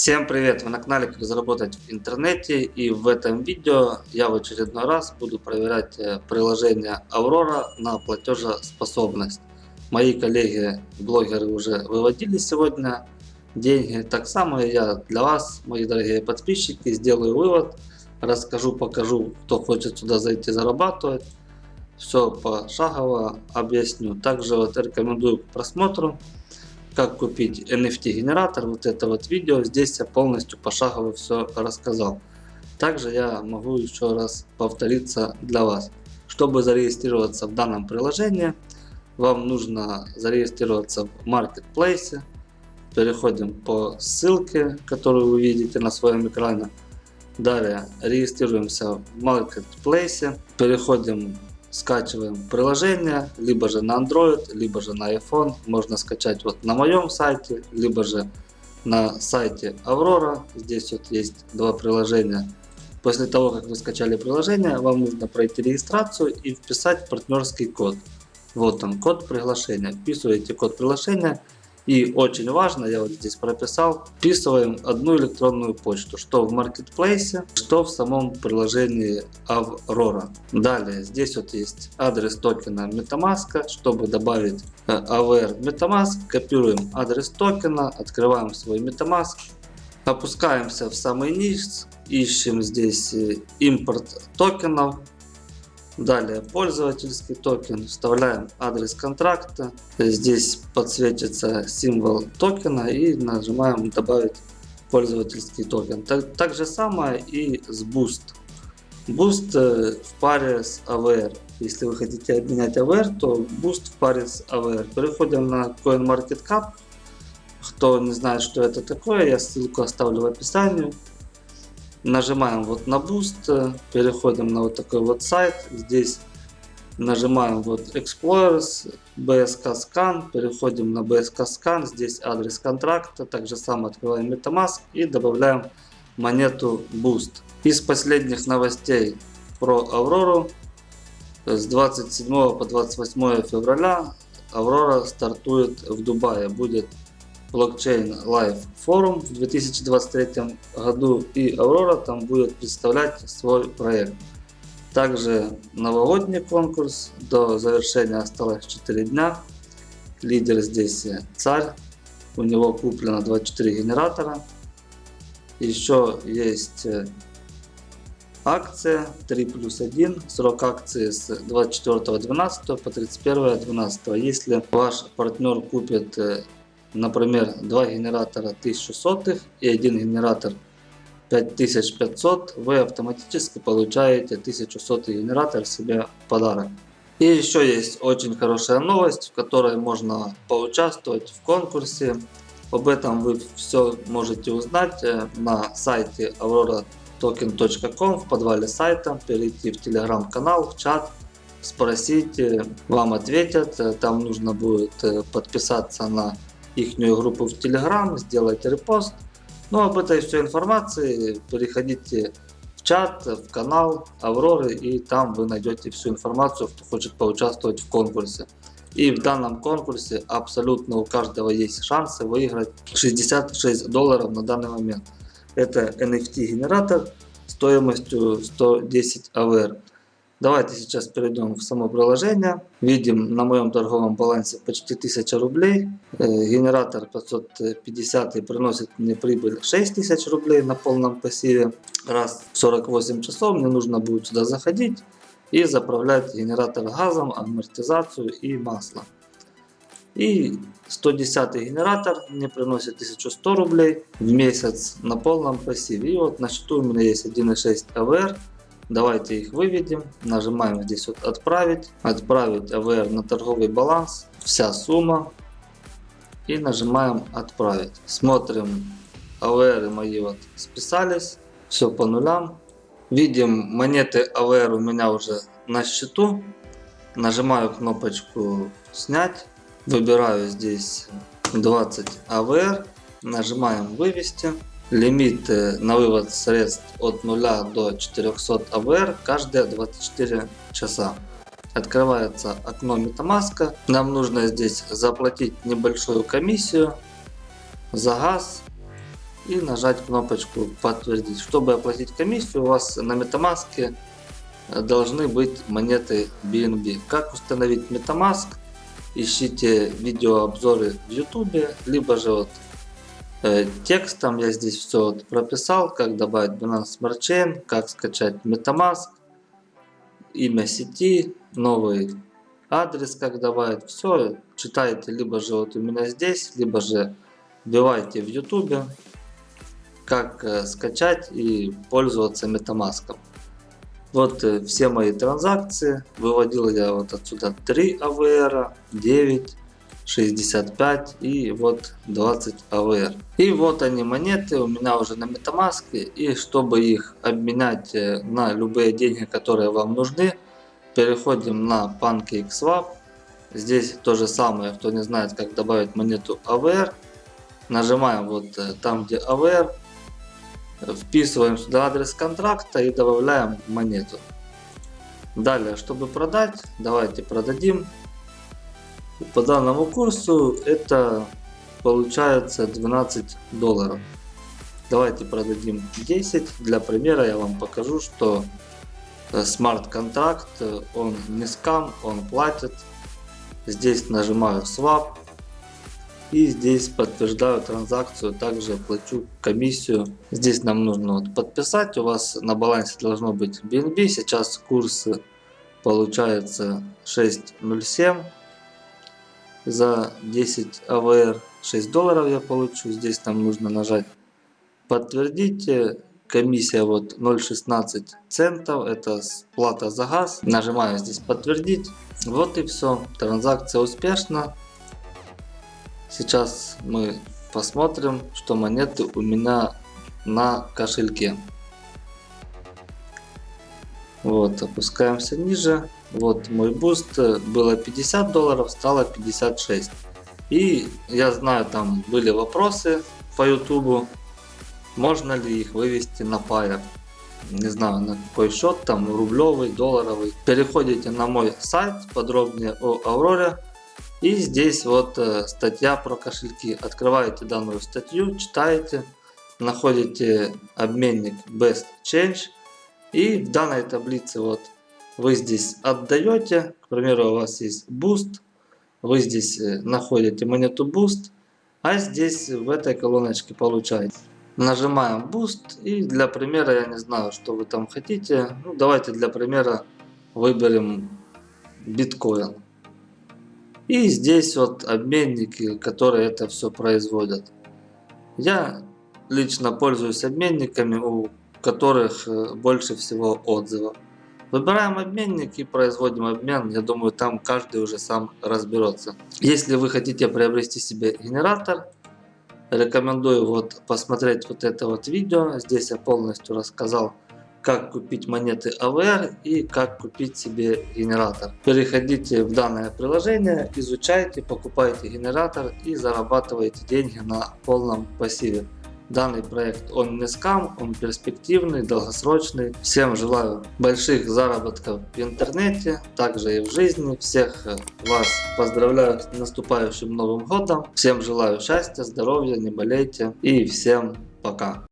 Всем привет! Вы на канале как заработать в интернете и в этом видео я в очередной раз буду проверять э, приложение Aurora на платежеспособность. Мои коллеги блогеры уже выводили сегодня деньги, так само я для вас, мои дорогие подписчики, сделаю вывод, расскажу, покажу, кто хочет сюда зайти зарабатывать. Все пошагово объясню. Также вот рекомендую к просмотру как купить NFT генератор, вот это вот видео, здесь я полностью пошагово все рассказал. Также я могу еще раз повториться для вас. Чтобы зарегистрироваться в данном приложении, вам нужно зарегистрироваться в Marketplace. Переходим по ссылке, которую вы видите на своем экране. Далее регистрируемся в Marketplace. Переходим скачиваем приложение, либо же на Android, либо же на iPhone. Можно скачать вот на моем сайте, либо же на сайте Aurora. Здесь вот есть два приложения. После того, как вы скачали приложение, вам нужно пройти регистрацию и вписать партнерский код. Вот он, код приглашения. Вписываете код приглашения и очень важно, я вот здесь прописал, вписываем одну электронную почту, что в Marketplace, что в самом приложении Aurora. Далее, здесь вот есть адрес токена MetaMask, чтобы добавить AVR MetaMask, копируем адрес токена, открываем свой MetaMask, опускаемся в самый низ, ищем здесь э, импорт токенов, Далее пользовательский токен, вставляем адрес контракта, здесь подсветится символ токена и нажимаем добавить пользовательский токен. Так, так же самое и с Boost. Boost э, в паре с AVR. Если вы хотите обменять AVR, то Boost в паре с AVR. Переходим на CoinMarketCap. Кто не знает, что это такое, я ссылку оставлю в описании. Нажимаем вот на Boost, переходим на вот такой вот сайт. Здесь нажимаем вот Explorers, BSK Scan, переходим на BSK Scan, здесь адрес контракта, также сам открываем MetaMask и добавляем монету Boost. Из последних новостей про Аврору с 27 по 28 февраля Аврора стартует в Дубае, будет Blockchain Live форум в 2023 году и Aurora там будет представлять свой проект. Также новогодний конкурс, до завершения осталось 4 дня. Лидер здесь царь, у него куплено 24 генератора. Еще есть э, акция 3 плюс 1, срок акции с 24.12 по 31.12. Если ваш партнер купит э, например, два генератора 1100 и один генератор 5500, вы автоматически получаете 1100 генератор себе в подарок. И еще есть очень хорошая новость, в которой можно поучаствовать в конкурсе. Об этом вы все можете узнать э, на сайте auroratoken.com в подвале сайта. Перейти в телеграм-канал, в чат, спросить, вам ответят. Там нужно будет э, подписаться на их группу в Telegram, сделайте репост. Ну, об этой всей информации переходите в чат, в канал Авроры, и там вы найдете всю информацию, кто хочет поучаствовать в конкурсе. И в данном конкурсе абсолютно у каждого есть шансы выиграть 66 долларов на данный момент. Это NFT генератор стоимостью 110 AVR. Давайте сейчас перейдем в само приложение. Видим на моем торговом балансе почти 1000 рублей. Э, генератор 550 приносит мне прибыль 6000 рублей на полном пассиве. Раз в 48 часов мне нужно будет сюда заходить и заправлять генератор газом, амортизацию и масло. И 110 генератор мне приносит 1100 рублей в месяц на полном пассиве. И вот на счету у меня есть 1.6 АВР. Давайте их выведем. Нажимаем здесь вот отправить. Отправить AVR на торговый баланс. Вся сумма. И нажимаем отправить. Смотрим. AVR мои вот списались. Все по нулям. Видим монеты AVR у меня уже на счету. Нажимаю кнопочку снять. Выбираю здесь 20 AVR. Нажимаем вывести. Лимит на вывод средств от 0 до 400 АВР каждые 24 часа. Открывается окно MetaMask. Нам нужно здесь заплатить небольшую комиссию за газ. и нажать кнопочку подтвердить. Чтобы оплатить комиссию, у вас на MetaMask должны быть монеты BNB. Как установить MetaMask? Ищите видеообзоры в YouTube, либо же вот э, текстом я здесь все вот прописал, как добавить Binance Smart Chain, как скачать MetaMask, имя сети, новый адрес, как добавить. Все читайте либо же вот у меня здесь, либо же вбивайте в YouTube, как э, скачать и пользоваться MetaMask. Вот э, все мои транзакции. Выводил я вот отсюда 3 AVR, 9, 65 и вот 20 AVR. И вот они монеты у меня уже на MetaMask. И чтобы их обменять э, на любые деньги, которые вам нужны, переходим на PancakeSwap. Здесь то же самое, кто не знает как добавить монету AVR. Нажимаем вот э, там где AVR Вписываем сюда адрес контракта и добавляем монету. Далее, чтобы продать, давайте продадим. По данному курсу это получается 12 долларов. Давайте продадим 10. Для примера я вам покажу, что смарт-контракт, он не скам, он платит. Здесь нажимаю swap. И здесь подтверждаю транзакцию, также плачу комиссию. Здесь нам нужно вот подписать, у вас на балансе должно быть BNB, сейчас курс получается 6.07 за 10 AVR, 6 долларов я получу, здесь нам нужно нажать подтвердить, комиссия вот 0.16 центов, это плата за газ, нажимаю здесь подтвердить, вот и все, транзакция успешна. Сейчас мы посмотрим, что монеты у меня на кошельке. Вот, опускаемся ниже. Вот мой Boost было 50 долларов, стало 56. И я знаю, там были вопросы по ютубу, можно ли их вывести на Payeer. Не знаю на какой счет, там рублевый, долларовый. Переходите на мой сайт, подробнее о Авроре. И здесь вот э, статья про кошельки. Открываете данную статью, читаете, находите обменник Best Change. И в данной таблице вот вы здесь отдаете, к примеру у вас есть Boost, вы здесь э, находите монету Boost, а здесь в этой колоночке получаете. Нажимаем Boost и для примера я не знаю что вы там хотите, ну давайте для примера выберем биткоин. И здесь вот обменники, которые это все производят. Я лично пользуюсь обменниками, у которых э, больше всего отзывов. Выбираем обменник и производим обмен. Я думаю, там каждый уже сам разберется. Если вы хотите приобрести себе генератор, рекомендую вот посмотреть вот это вот видео. Здесь я полностью рассказал как купить монеты AVR и как купить себе генератор. Переходите в данное приложение, изучайте, покупайте генератор и зарабатывайте деньги на полном пассиве. Данный проект он не скам, он перспективный, долгосрочный. Всем желаю больших заработков в интернете, также и в жизни. Всех вас поздравляю с наступающим Новым Годом. Всем желаю счастья, здоровья, не болейте и всем пока.